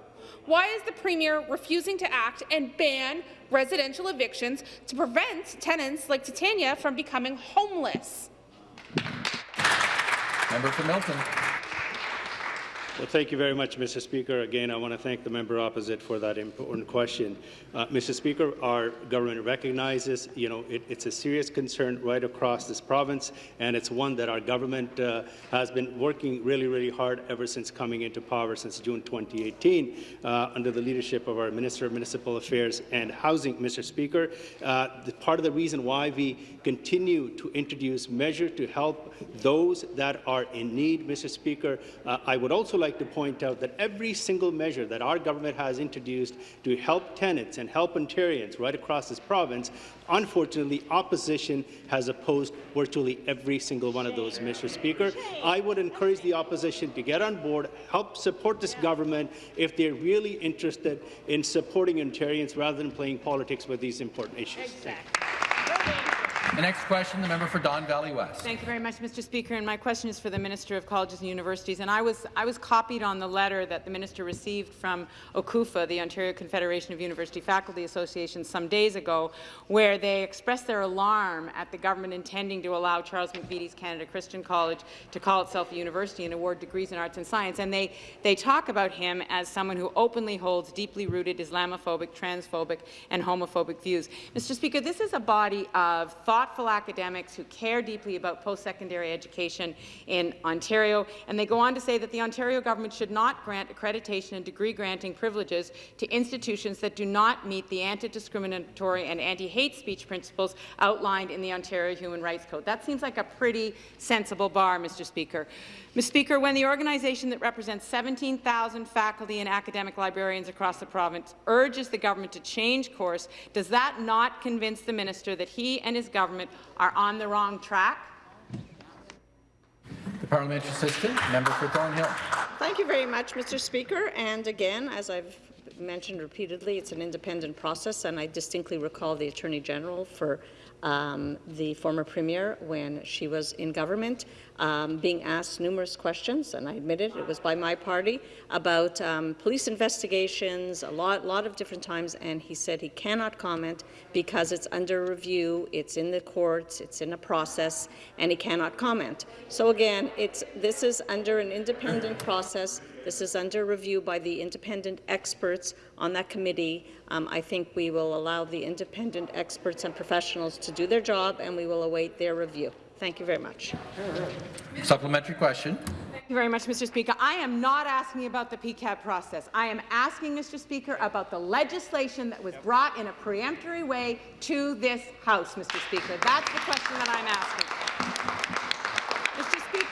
Why is the Premier refusing to act and ban residential evictions to prevent tenants like Titania from becoming homeless? Member for Milton. Well, thank you very much, Mr. Speaker. Again, I want to thank the member opposite for that important question. Uh, Mr. Speaker, our government recognizes, you know, it, it's a serious concern right across this province, and it's one that our government uh, has been working really, really hard ever since coming into power since June 2018, uh, under the leadership of our Minister of Municipal Affairs and Housing, Mr. Speaker. Uh, the, part of the reason why we continue to introduce measures to help those that are in need, Mr. Speaker, uh, I would also like to point out that every single measure that our government has introduced to help tenants and help Ontarians right across this province, unfortunately, opposition has opposed virtually every single one of those, Mr. Speaker. I would encourage the opposition to get on board, help support this government if they're really interested in supporting Ontarians rather than playing politics with these important issues. The next question, the member for Don Valley West. Thank you very much, Mr. Speaker. And my question is for the Minister of Colleges and Universities. And I was, I was copied on the letter that the minister received from OCUFA, the Ontario Confederation of University Faculty Associations, some days ago, where they expressed their alarm at the government intending to allow Charles McVety's Canada Christian College to call itself a university and award degrees in arts and science. And they, they talk about him as someone who openly holds deeply rooted Islamophobic, transphobic, and homophobic views. Mr. Speaker, this is a body of thought thoughtful academics who care deeply about post-secondary education in Ontario, and they go on to say that the Ontario government should not grant accreditation and degree-granting privileges to institutions that do not meet the anti-discriminatory and anti-hate speech principles outlined in the Ontario Human Rights Code. That seems like a pretty sensible bar, Mr. Speaker. Mr. Speaker, when the organization that represents 17,000 faculty and academic librarians across the province urges the government to change course, does that not convince the minister that he and his government are on the wrong track? The parliamentary assistant, member for Thornhill. Thank you very much, Mr. Speaker. And again, as I've mentioned repeatedly, it's an independent process, and I distinctly recall the Attorney General for um, the former Premier when she was in government, um, being asked numerous questions, and I admit it, it was by my party, about um, police investigations a lot, lot of different times, and he said he cannot comment because it's under review, it's in the courts, it's in a process, and he cannot comment. So again, it's, this is under an independent process. This is under review by the independent experts on that committee. Um, I think we will allow the independent experts and professionals to do their job, and we will await their review. Thank you very much. Supplementary question. Thank you very much, Mr. Speaker. I am not asking about the PEQAB process. I am asking, Mr. Speaker, about the legislation that was brought in a peremptory way to this House, Mr. Speaker. That's the question that I'm asking.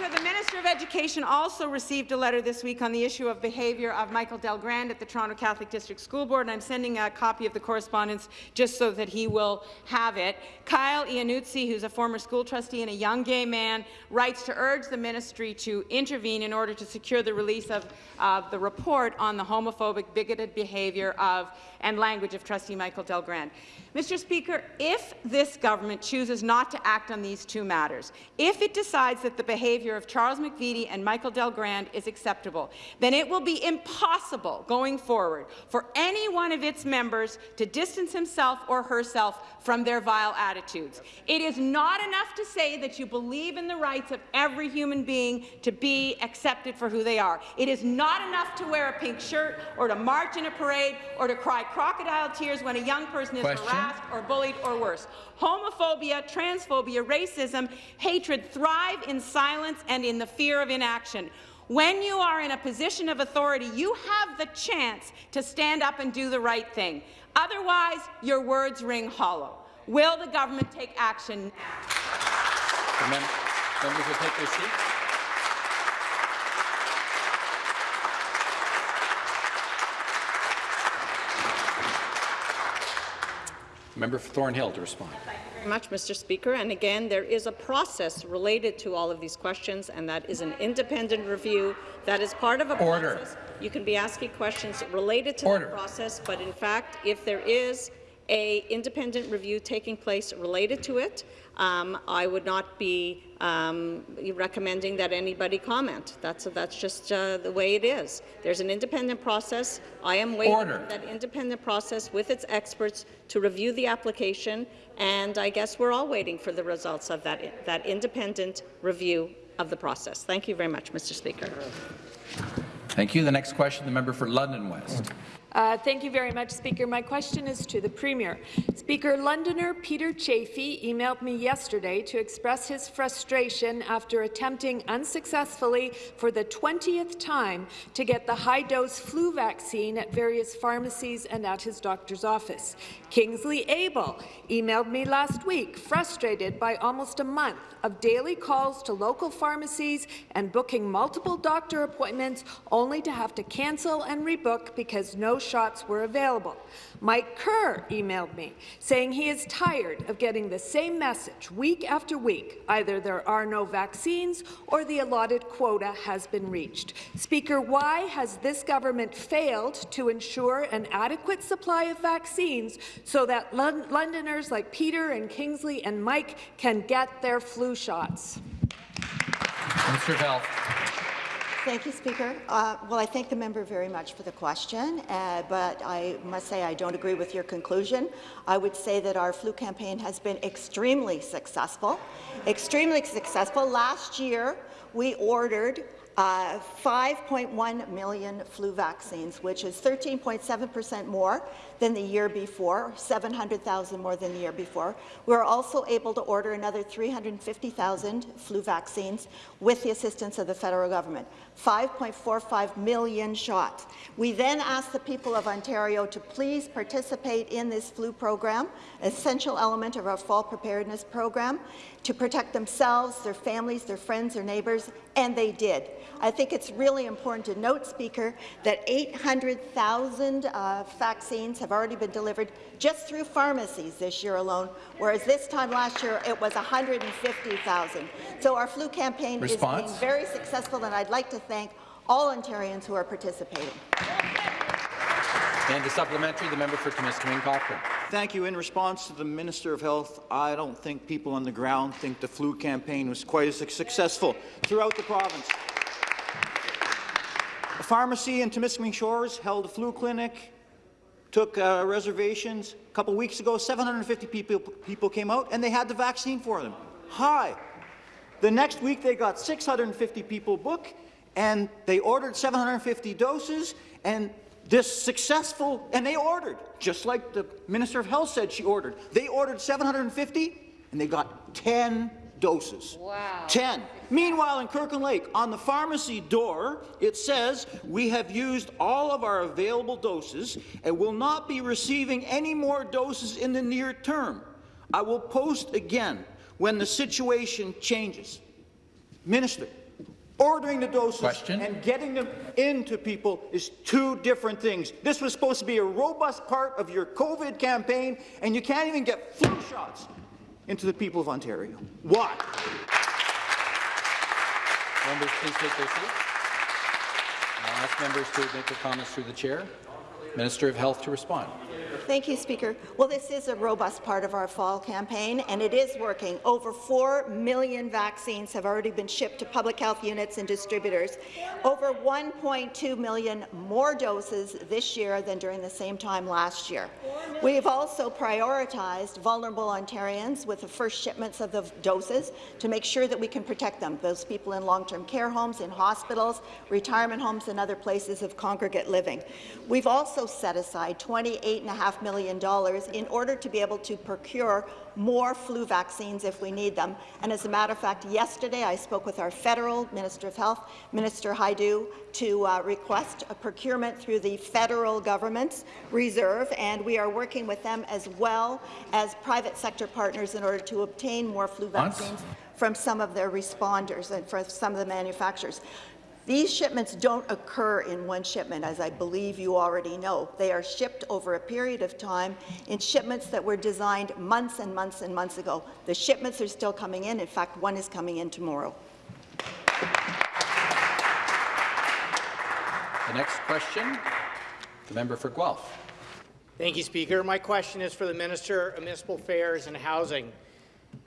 Speaker, the Minister of Education also received a letter this week on the issue of behaviour of Michael Del Grande at the Toronto Catholic District School Board, and I'm sending a copy of the correspondence just so that he will have it. Kyle Iannuzzi, who's a former school trustee and a young gay man, writes to urge the ministry to intervene in order to secure the release of, of the report on the homophobic, bigoted behaviour of and language of trustee Michael Del Grande. Mr. Speaker, if this government chooses not to act on these two matters, if it decides that the behaviour of Charles McVety and Michael Del Grande is acceptable, then it will be impossible going forward for any one of its members to distance himself or herself from their vile attitudes. It is not enough to say that you believe in the rights of every human being to be accepted for who they are. It is not enough to wear a pink shirt or to march in a parade or to cry crocodile tears when a young person is Question. harassed or bullied or worse. Homophobia, transphobia, racism, hatred thrive in silence and in the fear of inaction. When you are in a position of authority, you have the chance to stand up and do the right thing. Otherwise, your words ring hollow. Will the government take action now? Members will take their seats. Member for Thornhill to respond. very much, Mr. Speaker. And again, there is a process related to all of these questions, and that is an independent review that is part of a Order. process. You can be asking questions related to Order. the process, but in fact, if there is a independent review taking place related to it, um, I would not be um, recommending that anybody comment. That's that's just uh, the way it is. There's an independent process. I am waiting Order. for that independent process with its experts to review the application, and I guess we're all waiting for the results of that that independent review of the process. Thank you very much, Mr. Speaker. Thank you. The next question, the member for London West. Uh, thank you very much, Speaker. My question is to the Premier. Speaker, Londoner Peter Chafee emailed me yesterday to express his frustration after attempting unsuccessfully for the 20th time to get the high-dose flu vaccine at various pharmacies and at his doctor's office. Kingsley Abel emailed me last week, frustrated by almost a month of daily calls to local pharmacies and booking multiple doctor appointments only to have to cancel and rebook because no shots were available. Mike Kerr emailed me saying he is tired of getting the same message week after week. Either there are no vaccines or the allotted quota has been reached. Speaker, why has this government failed to ensure an adequate supply of vaccines so that Lon Londoners like Peter and Kingsley and Mike can get their flu shots? Of Health. Thank you, Speaker. Uh, well, I thank the member very much for the question, uh, but I must say I don't agree with your conclusion. I would say that our flu campaign has been extremely successful, extremely successful. Last year, we ordered uh, 5.1 million flu vaccines, which is 13.7 percent more than the year before, 700,000 more than the year before. We were also able to order another 350,000 flu vaccines with the assistance of the federal government. 5.45 million shots. We then asked the people of Ontario to please participate in this flu program, essential element of our fall preparedness program, to protect themselves, their families, their friends, their neighbours, and they did. I think it's really important to note, Speaker, that 800,000 uh, vaccines have already been delivered just through pharmacies this year alone, whereas this time last year it was 150,000. So our flu campaign Response? is being very successful, and I'd like to thank all Ontarians who are participating. And the supplementary, the member for Timiskaming Cochrane. Thank you. In response to the Minister of Health, I don't think people on the ground think the flu campaign was quite as successful throughout the province. A pharmacy in Timiskaming Shores held a flu clinic, took uh, reservations. A couple weeks ago, 750 people, people came out, and they had the vaccine for them. Hi. The next week, they got 650 people booked, and they ordered 750 doses, and this successful, and they ordered, just like the Minister of Health said she ordered. They ordered 750, and they got 10 doses. Wow. 10. Meanwhile, in Kirkland Lake, on the pharmacy door, it says, we have used all of our available doses and will not be receiving any more doses in the near term. I will post again when the situation changes. Minister, ordering the doses Question? and getting them into people is two different things. This was supposed to be a robust part of your COVID campaign, and you can't even get flu shots into the people of Ontario. Why? Members, please take their seats. I'll ask members to make their comments through the chair. Minister of Health to respond. Thank you, Speaker. Well, this is a robust part of our fall campaign, and it is working. Over 4 million vaccines have already been shipped to public health units and distributors. Over 1.2 million more doses this year than during the same time last year. We have also prioritized vulnerable Ontarians with the first shipments of the doses to make sure that we can protect them, those people in long-term care homes, in hospitals, retirement homes, and other places of congregate living. We've also set aside $28.5 million in order to be able to procure more flu vaccines if we need them. And as a matter of fact, yesterday I spoke with our federal Minister of Health, Minister Hajdu, to uh, request a procurement through the federal government's reserve, and we are working with them as well as private sector partners in order to obtain more flu vaccines from some of their responders and from some of the manufacturers. These shipments don't occur in one shipment, as I believe you already know. They are shipped over a period of time in shipments that were designed months and months and months ago. The shipments are still coming in. In fact, one is coming in tomorrow. The next question, the member for Guelph. Thank you, Speaker. My question is for the Minister of Municipal Affairs and Housing.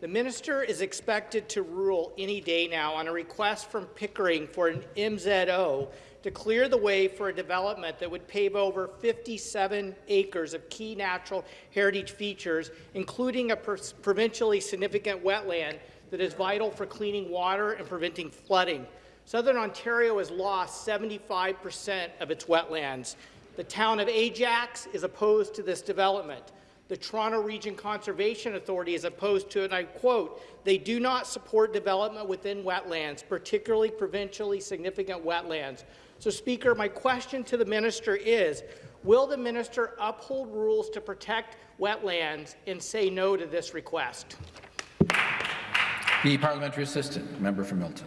The minister is expected to rule any day now on a request from Pickering for an MZO to clear the way for a development that would pave over 57 acres of key natural heritage features, including a provincially significant wetland that is vital for cleaning water and preventing flooding. Southern Ontario has lost 75 percent of its wetlands. The town of Ajax is opposed to this development. The Toronto Region Conservation Authority is opposed to and I quote, they do not support development within wetlands, particularly provincially significant wetlands. So, Speaker, my question to the minister is, will the minister uphold rules to protect wetlands and say no to this request? The parliamentary assistant, member for Milton.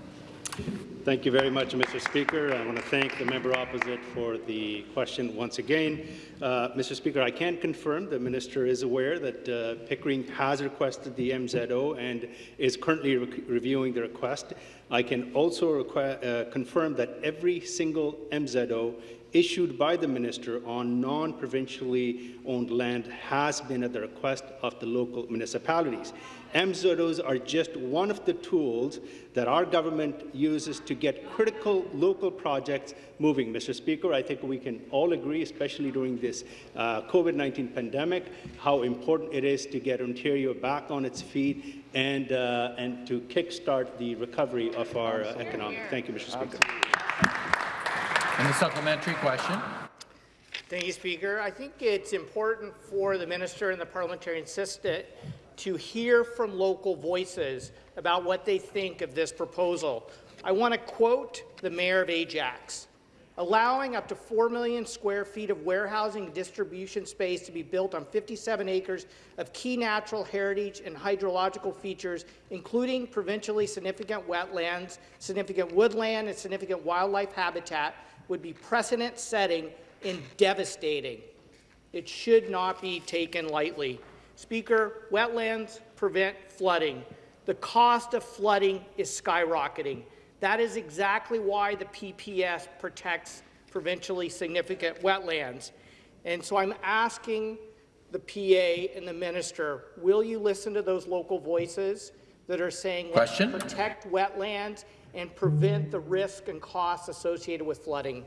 Thank you very much, Mr. Speaker. I want to thank the member opposite for the question once again. Uh, Mr. Speaker, I can confirm the minister is aware that uh, Pickering has requested the MZO and is currently re reviewing the request. I can also uh, confirm that every single MZO issued by the minister on non-provincially owned land has been at the request of the local municipalities. MZOs are just one of the tools that our government uses to get critical local projects moving. Mr. Speaker, I think we can all agree, especially during this uh, COVID-19 pandemic, how important it is to get Ontario back on its feet and, uh, and to kickstart the recovery of our uh, economy. Thank you, Mr. Speaker. And the supplementary question. Thank you, Speaker. I think it's important for the minister and the parliamentary assistant to hear from local voices about what they think of this proposal. I want to quote the mayor of Ajax. Allowing up to 4 million square feet of warehousing and distribution space to be built on 57 acres of key natural heritage and hydrological features, including provincially significant wetlands, significant woodland, and significant wildlife habitat, would be precedent-setting and devastating. It should not be taken lightly. Speaker, wetlands prevent flooding. The cost of flooding is skyrocketing. That is exactly why the PPS protects provincially significant wetlands. And so I'm asking the PA and the minister, will you listen to those local voices that are saying Question? let's protect wetlands and prevent the risk and costs associated with flooding?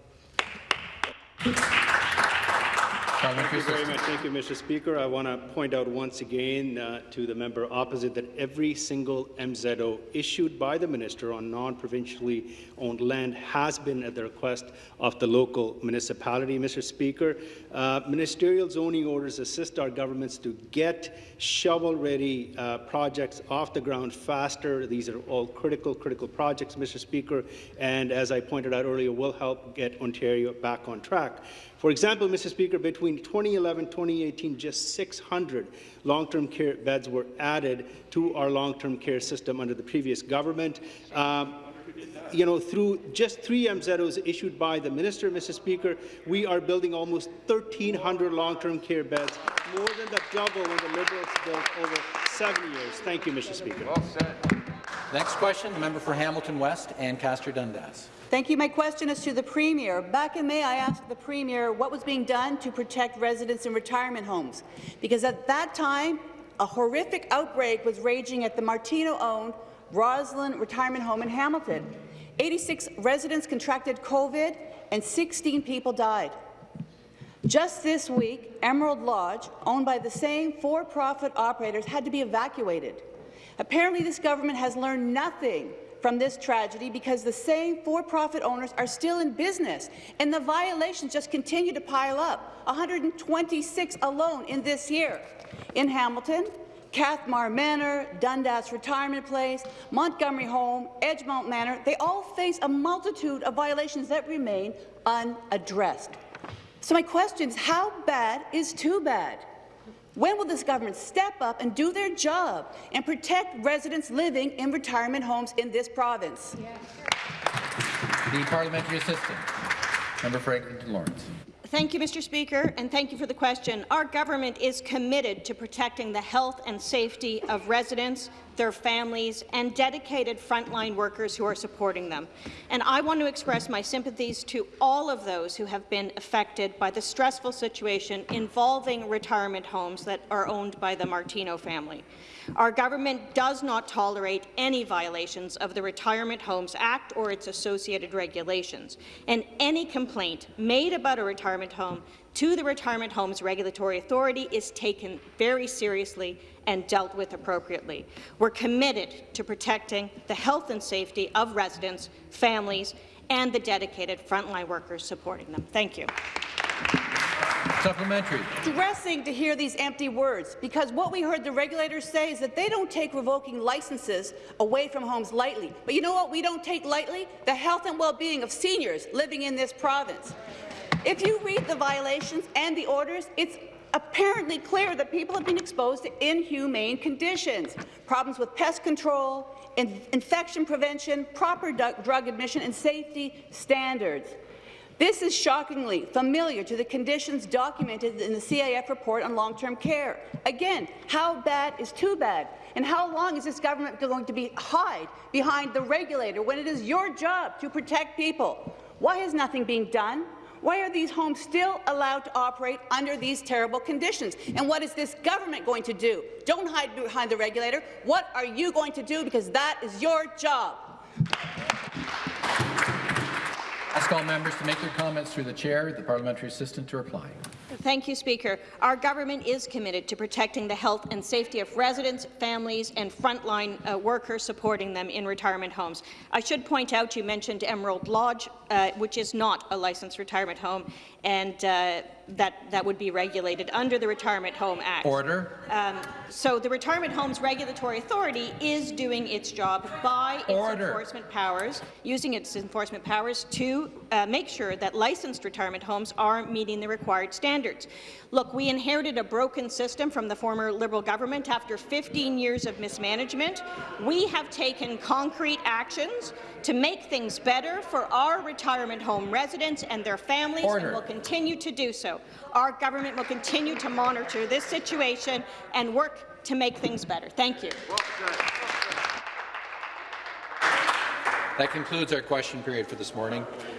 Thank you very much. Thank you, Mr. Speaker. I want to point out once again uh, to the member opposite that every single MZO issued by the minister on non-provincially owned land has been at the request of the local municipality. Mr. Speaker, uh, ministerial zoning orders assist our governments to get shovel-ready uh, projects off the ground faster. These are all critical, critical projects, Mr. Speaker, and as I pointed out earlier, will help get Ontario back on track. For example, Mr. Speaker, between 2011 and 2018, just 600 long-term care beds were added to our long-term care system under the previous government. Um, you know, through just three MZOs issued by the minister, Mr. Speaker, we are building almost 1,300 long-term care beds, more than the double when the Liberals built over seven years. Thank you, Mr. Speaker. Well said. Next question, the member for Hamilton West, Ancaster Dundas. Thank you. My question is to the Premier. Back in May, I asked the Premier what was being done to protect residents in retirement homes, because at that time, a horrific outbreak was raging at the Martino-owned Rosslyn Retirement Home in Hamilton. 86 residents contracted COVID, and 16 people died. Just this week, Emerald Lodge, owned by the same for-profit operators, had to be evacuated. Apparently, this government has learned nothing from this tragedy because the same for-profit owners are still in business, and the violations just continue to pile up, 126 alone in this year. In Hamilton, Cathmar Manor, Dundas Retirement Place, Montgomery Home, Edgemont Manor, they all face a multitude of violations that remain unaddressed. So my question is, how bad is too bad? When will this government step up and do their job and protect residents living in retirement homes in this province? The parliamentary assistant. Member for Lawrence. Thank you, Mr. Speaker, and thank you for the question. Our government is committed to protecting the health and safety of residents, their families, and dedicated frontline workers who are supporting them. And I want to express my sympathies to all of those who have been affected by the stressful situation involving retirement homes that are owned by the Martino family. Our government does not tolerate any violations of the Retirement Homes Act or its associated regulations, and any complaint made about a retirement home to the Retirement Homes Regulatory Authority is taken very seriously and dealt with appropriately. We're committed to protecting the health and safety of residents, families, and the dedicated frontline workers supporting them. Thank you. Supplementary. Distressing to hear these empty words, because what we heard the regulators say is that they don't take revoking licenses away from homes lightly. But you know what we don't take lightly? The health and well-being of seniors living in this province. If you read the violations and the orders, it's apparently clear that people have been exposed to inhumane conditions, problems with pest control, in infection prevention, proper drug admission, and safety standards. This is shockingly familiar to the conditions documented in the CAF report on long-term care. Again, how bad is too bad? And how long is this government going to be hide behind the regulator when it is your job to protect people? Why is nothing being done? Why are these homes still allowed to operate under these terrible conditions? And what is this government going to do? Don't hide behind the regulator. What are you going to do? Because that is your job. Ask all members to make their comments through the chair. The parliamentary assistant to reply. Thank you, Speaker. Our government is committed to protecting the health and safety of residents, families and frontline uh, workers supporting them in retirement homes. I should point out you mentioned Emerald Lodge, uh, which is not a licensed retirement home, and uh, that, that would be regulated under the Retirement Home Act. Order. Um, so the Retirement Homes Regulatory Authority is doing its job by its enforcement powers, using its enforcement powers to uh, make sure that licensed retirement homes are meeting the required standards. Look, we inherited a broken system from the former Liberal government after 15 years of mismanagement. We have taken concrete actions to make things better for our retirement home residents and their families, Order. and will continue to do so. Our government will continue to monitor this situation and work to make things better. Thank you. That concludes our question period for this morning.